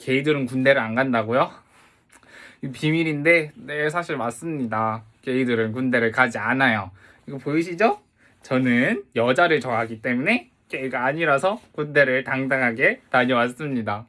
게이들은 군대를 안 간다고요? 비밀인데 네 사실 맞습니다. 게이들은 군대를 가지 않아요. 이거 보이시죠? 저는 여자를 좋아하기 때문에 게이가 아니라서 군대를 당당하게 다녀왔습니다.